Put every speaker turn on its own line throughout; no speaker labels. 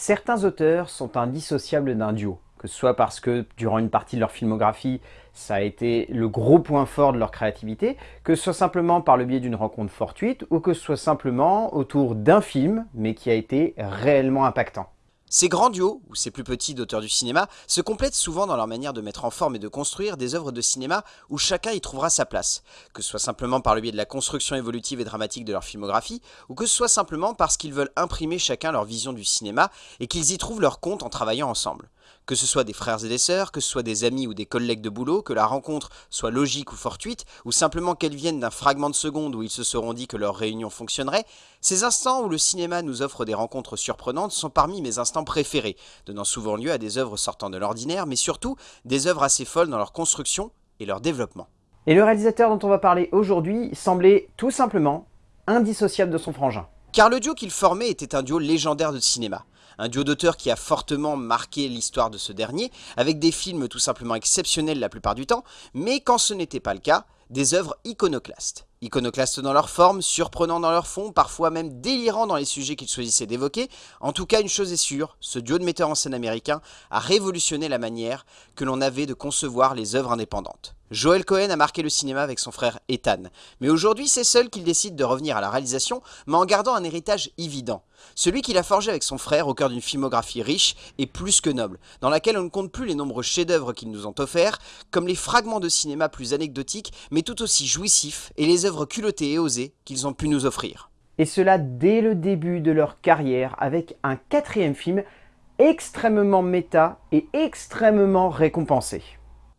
Certains auteurs sont indissociables d'un duo, que ce soit parce que durant une partie de leur filmographie, ça a été le gros point fort de leur créativité, que ce soit simplement par le biais d'une rencontre fortuite, ou que ce soit simplement autour d'un film, mais qui a été réellement impactant.
Ces grands duos, ou ces plus petits d'auteurs du cinéma, se complètent souvent dans leur manière de mettre en forme et de construire des œuvres de cinéma où chacun y trouvera sa place, que ce soit simplement par le biais de la construction évolutive et dramatique de leur filmographie, ou que ce soit simplement parce qu'ils veulent imprimer chacun leur vision du cinéma et qu'ils y trouvent leur compte en travaillant ensemble. Que ce soit des frères et des sœurs, que ce soit des amis ou des collègues de boulot, que la rencontre soit logique ou fortuite, ou simplement qu'elle vienne d'un fragment de seconde où ils se seront dit que leur réunion fonctionnerait, ces instants où le cinéma nous offre des rencontres surprenantes sont parmi mes instants préférés, donnant souvent lieu à des œuvres sortant de l'ordinaire, mais surtout des œuvres assez folles dans leur construction et leur développement.
Et le réalisateur dont on va parler aujourd'hui semblait tout simplement indissociable de son frangin.
Car le duo qu'il formait était un duo légendaire de cinéma un duo d'auteurs qui a fortement marqué l'histoire de ce dernier, avec des films tout simplement exceptionnels la plupart du temps, mais quand ce n'était pas le cas, des œuvres iconoclastes. Iconoclastes dans leur forme, surprenants dans leur fond, parfois même délirants dans les sujets qu'ils choisissaient d'évoquer, en tout cas une chose est sûre, ce duo de metteurs en scène américains a révolutionné la manière que l'on avait de concevoir les œuvres indépendantes. Joel Cohen a marqué le cinéma avec son frère Ethan, mais aujourd'hui c'est seul qu'il décide de revenir à la réalisation, mais en gardant un héritage évident. Celui qu'il a forgé avec son frère au cœur d'une filmographie riche et plus que noble, dans laquelle on ne compte plus les nombreux chefs-d'œuvre qu'ils nous ont offerts, comme les fragments de cinéma plus anecdotiques, mais tout aussi jouissifs, et les œuvres culottées et osées qu'ils ont pu nous offrir.
Et cela dès le début de leur carrière, avec un quatrième film extrêmement méta et extrêmement récompensé.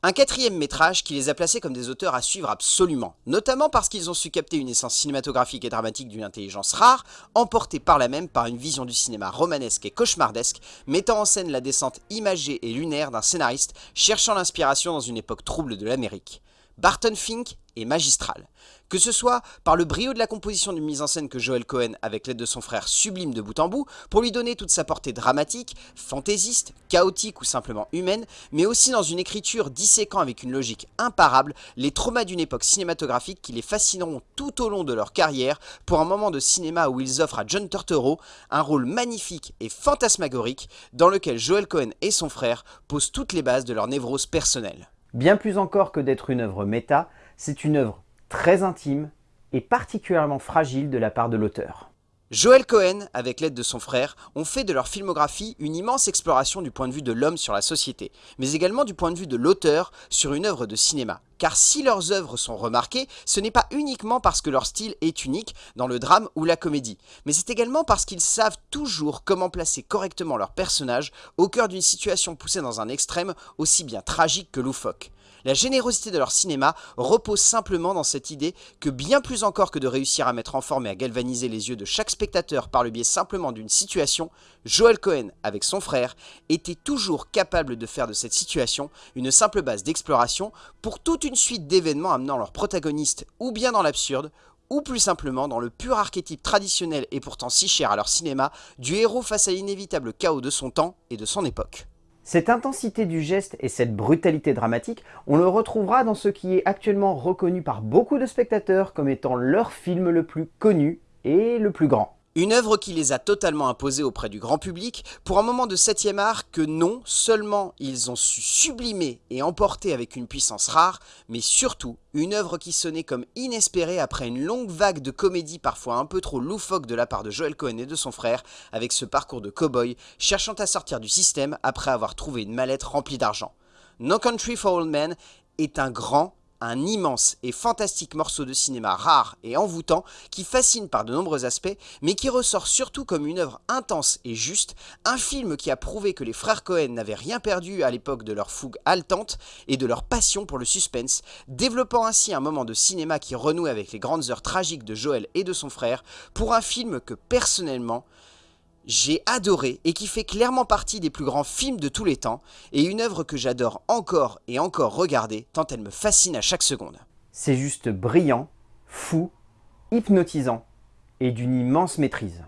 Un quatrième métrage qui les a placés comme des auteurs à suivre absolument, notamment parce qu'ils ont su capter une essence cinématographique et dramatique d'une intelligence rare, emportée par la même par une vision du cinéma romanesque et cauchemardesque, mettant en scène la descente imagée et lunaire d'un scénariste cherchant l'inspiration dans une époque trouble de l'Amérique. Barton Fink est magistral. Que ce soit par le brio de la composition d'une mise en scène que Joel Cohen, avec l'aide de son frère, sublime de bout en bout, pour lui donner toute sa portée dramatique, fantaisiste, chaotique ou simplement humaine, mais aussi dans une écriture disséquant avec une logique imparable les traumas d'une époque cinématographique qui les fascineront tout au long de leur carrière pour un moment de cinéma où ils offrent à John Turturro un rôle magnifique et fantasmagorique dans lequel Joel Cohen et son frère posent toutes les bases de leur névrose personnelle.
Bien plus encore que d'être une œuvre méta, c'est une œuvre très intime et particulièrement fragile de la part de l'auteur.
Joel Cohen, avec l'aide de son frère, ont fait de leur filmographie une immense exploration du point de vue de l'homme sur la société, mais également du point de vue de l'auteur sur une œuvre de cinéma. Car si leurs œuvres sont remarquées, ce n'est pas uniquement parce que leur style est unique dans le drame ou la comédie, mais c'est également parce qu'ils savent toujours comment placer correctement leurs personnages au cœur d'une situation poussée dans un extrême aussi bien tragique que loufoque. La générosité de leur cinéma repose simplement dans cette idée que bien plus encore que de réussir à mettre en forme et à galvaniser les yeux de chaque spectateur par le biais simplement d'une situation, Joel Cohen, avec son frère, était toujours capable de faire de cette situation une simple base d'exploration pour toute une suite d'événements amenant leurs protagonistes ou bien dans l'absurde, ou plus simplement dans le pur archétype traditionnel et pourtant si cher à leur cinéma du héros face à l'inévitable chaos de son temps et de son époque.
Cette intensité du geste et cette brutalité dramatique, on le retrouvera dans ce qui est actuellement reconnu par beaucoup de spectateurs comme étant leur film le plus connu et le plus grand.
Une œuvre qui les a totalement imposés auprès du grand public pour un moment de septième art que non seulement ils ont su sublimer et emporter avec une puissance rare, mais surtout une œuvre qui sonnait comme inespérée après une longue vague de comédie parfois un peu trop loufoque de la part de Joel Cohen et de son frère avec ce parcours de cow-boy cherchant à sortir du système après avoir trouvé une mallette remplie d'argent. No Country for Old Men est un grand un immense et fantastique morceau de cinéma rare et envoûtant qui fascine par de nombreux aspects, mais qui ressort surtout comme une œuvre intense et juste, un film qui a prouvé que les frères Cohen n'avaient rien perdu à l'époque de leur fougue haletante et de leur passion pour le suspense, développant ainsi un moment de cinéma qui renoue avec les grandes heures tragiques de Joël et de son frère, pour un film que personnellement, j'ai adoré et qui fait clairement partie des plus grands films de tous les temps et une œuvre que j'adore encore et encore regarder tant elle me fascine à chaque seconde.
C'est juste brillant, fou, hypnotisant et d'une immense maîtrise.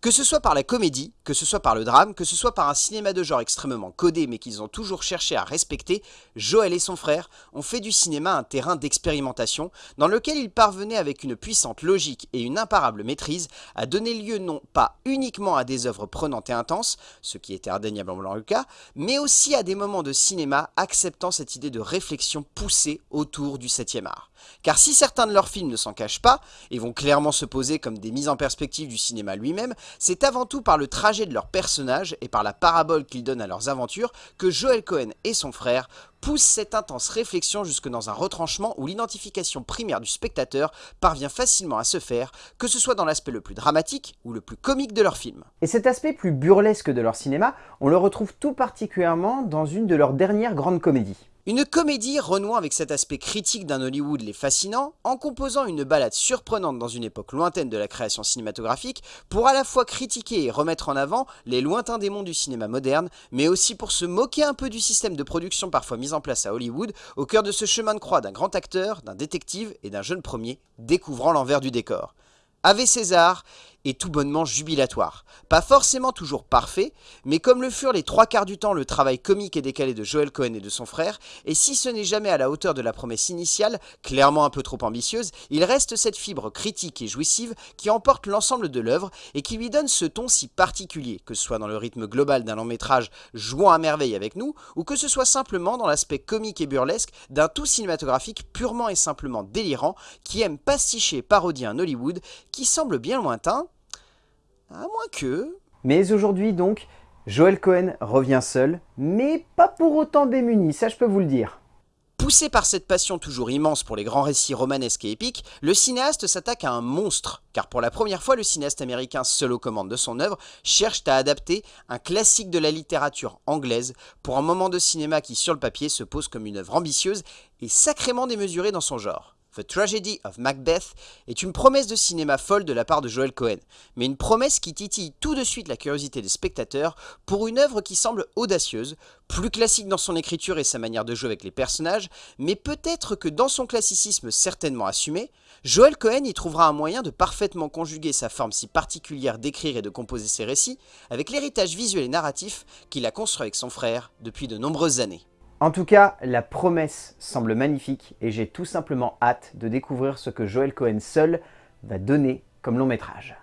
Que ce soit par la comédie, que ce soit par le drame, que ce soit par un cinéma de genre extrêmement codé mais qu'ils ont toujours cherché à respecter, Joël et son frère ont fait du cinéma un terrain d'expérimentation dans lequel ils parvenaient avec une puissante logique et une imparable maîtrise à donner lieu non pas uniquement à des œuvres prenantes et intenses, ce qui était indéniablement le cas, mais aussi à des moments de cinéma acceptant cette idée de réflexion poussée autour du 7e art. Car si certains de leurs films ne s'en cachent pas, et vont clairement se poser comme des mises en perspective du cinéma lui-même, c'est avant tout par le trajet de leurs personnages et par la parabole qu'ils donnent à leurs aventures que Joel Cohen et son frère poussent cette intense réflexion jusque dans un retranchement où l'identification primaire du spectateur parvient facilement à se faire, que ce soit dans l'aspect le plus dramatique ou le plus comique de leur film.
Et cet aspect plus burlesque de leur cinéma, on le retrouve tout particulièrement dans une de leurs dernières grandes comédies.
Une comédie renouant avec cet aspect critique d'un Hollywood les fascinant, en composant une balade surprenante dans une époque lointaine de la création cinématographique, pour à la fois critiquer et remettre en avant les lointains démons du cinéma moderne, mais aussi pour se moquer un peu du système de production parfois mis en place à Hollywood, au cœur de ce chemin de croix d'un grand acteur, d'un détective et d'un jeune premier, découvrant l'envers du décor. Ave César est tout bonnement jubilatoire. Pas forcément toujours parfait, mais comme le furent les trois quarts du temps le travail comique et décalé de Joel Cohen et de son frère, et si ce n'est jamais à la hauteur de la promesse initiale, clairement un peu trop ambitieuse, il reste cette fibre critique et jouissive qui emporte l'ensemble de l'œuvre et qui lui donne ce ton si particulier, que ce soit dans le rythme global d'un long métrage jouant à merveille avec nous, ou que ce soit simplement dans l'aspect comique et burlesque d'un tout cinématographique purement et simplement délirant qui aime pasticher et parodier un Hollywood qui semble bien lointain, à moins que...
Mais aujourd'hui donc, Joel Cohen revient seul, mais pas pour autant démuni, ça je peux vous le dire.
Poussé par cette passion toujours immense pour les grands récits romanesques et épiques, le cinéaste s'attaque à un monstre, car pour la première fois le cinéaste américain seul aux commandes de son œuvre cherche à adapter un classique de la littérature anglaise pour un moment de cinéma qui sur le papier se pose comme une œuvre ambitieuse et sacrément démesurée dans son genre. The Tragedy of Macbeth est une promesse de cinéma folle de la part de Joel Cohen, mais une promesse qui titille tout de suite la curiosité des spectateurs pour une œuvre qui semble audacieuse, plus classique dans son écriture et sa manière de jouer avec les personnages, mais peut-être que dans son classicisme certainement assumé, Joel Cohen y trouvera un moyen de parfaitement conjuguer sa forme si particulière d'écrire et de composer ses récits avec l'héritage visuel et narratif qu'il a construit avec son frère depuis de nombreuses années.
En tout cas, la promesse semble magnifique et j'ai tout simplement hâte de découvrir ce que Joel Cohen seul va donner comme long métrage.